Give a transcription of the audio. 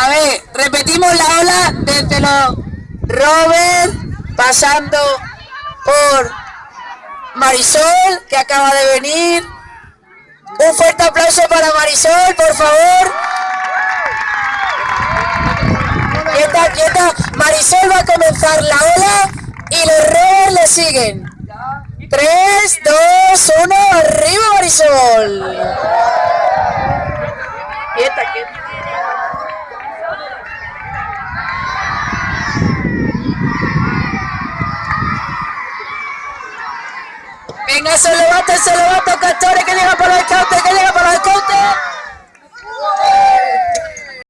A ver, repetimos la ola desde los Robert, pasando por Marisol, que acaba de venir. Un fuerte aplauso para Marisol, por favor. Quieta, quieta. Marisol va a comenzar la ola y los Robert le siguen. 3, 2, 1, arriba Marisol. Quieta, quieta. Venga, se levanta, se levanta, castores, que